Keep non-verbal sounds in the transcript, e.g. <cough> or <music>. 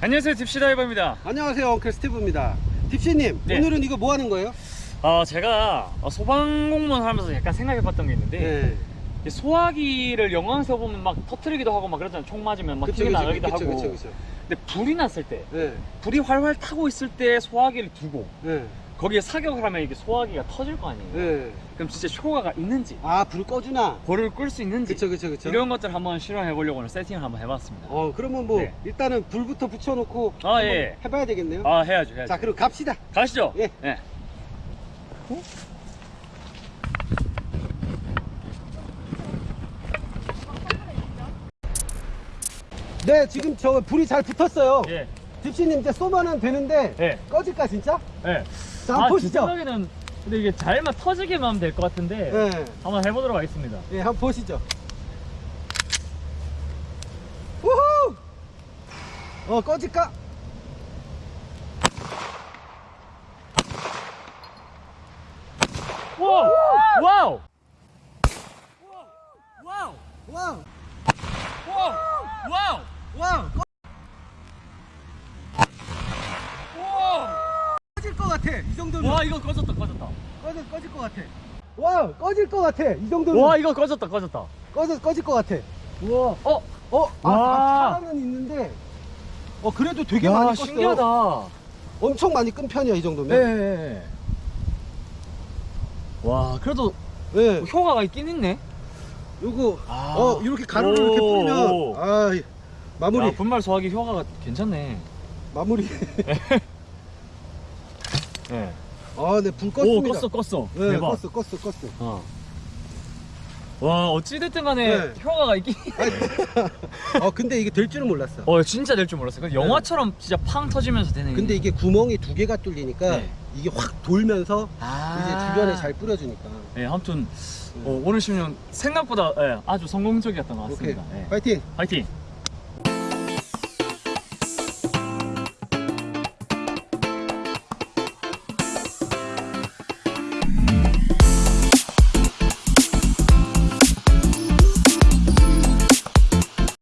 안녕하세요 딥시다이버입니다 안녕하세요 엉클 스티브입니다 딥시님 네. 오늘은 이거 뭐 하는 거예요? 어, 제가 소방공무원 하면서 약간 생각해 봤던 게 있는데 네. 이 소화기를 영화에서 보면 막 터트리기도 하고 막 그러잖아요 총 맞으면 막 그쵸, 나가기도 하고 그쵸, 그쵸. 근데 불이 났을 때 네. 불이 활활 타고 있을 때 소화기를 두고 네. 거기에 사격을 하면 이게 소화기가 터질 거 아니에요 네. 그럼 진짜 효과가 있는지 아, 불 꺼주나? 불을 끌 수 있는지 그쵸, 그쵸, 그쵸. 이런 것들 한번 실험해 보려고 오늘 세팅을 한번 해봤습니다 어, 그러면 뭐, 네. 일단은 불부터 붙여놓고. 아, 예. 해봐야 되겠네요. 아 해야죠 해야죠 자, 그럼 갑시다. 가시죠 예. 예. 네, 지금 저 불이 잘 붙었어요. 예. 딥시님 이제 쏘면은 되는데. 예. 꺼질까, 진짜? 예. 자, 한번 아, 제 보시죠. 생각에는 근데 이게 잘만 터지게만 하면 될 것 같은데 예. 한번 해보도록 하겠습니다 예, 한번 보시죠. 우후! 어, 꺼질까? wow! wow! wow! wow! wow! wow! wow! 꺼- 꺼질 것 같아. 이 정도면. 와 이거 꺼졌다 꺼졌다 꺼질, 꺼질 것 같아. 와, 꺼질 것 같아. 이 정도면. 와 이거 꺼졌다 꺼졌다 꺼질, 꺼질 것 같아. 우와 어? 어? 아, 와. 아, 있는데. 어, 그래도 되게 야 많이 껐어요. 신기하다 엄청 많이 끈 편이야, 이 정도면. 예. 와 그래도 네. 효과가 있긴 있네 요거, 아. 어, 이렇게 가루를 이렇게 오. 뿌리면, 아, 이- 마무리, 야, 분말 소화기 효과가 괜찮네 마무리. 예. <laughs> 아, 네, 불오 껐습니다. 껐어 껐어 네, 대박 껐어, 껐어, 껐어. 어. 와 어찌됐든 간에 네. 효과가 있긴 <laughs> 어, <laughs> 근데 이게 될 줄은 몰랐어. 어 진짜 될 줄 몰랐어요 그 영화처럼 진짜 팡 터지면서 되네 근데 이게 구멍이 두 개가 뚫리니까 네. 이게 확 돌면서 아. 이제 주변에 잘 뿌려주니까. 네 아무튼 어, 오늘 시험 생각보다 예, 아주 성공적이었던 것. 같습니다 예. 파이팅! 파이팅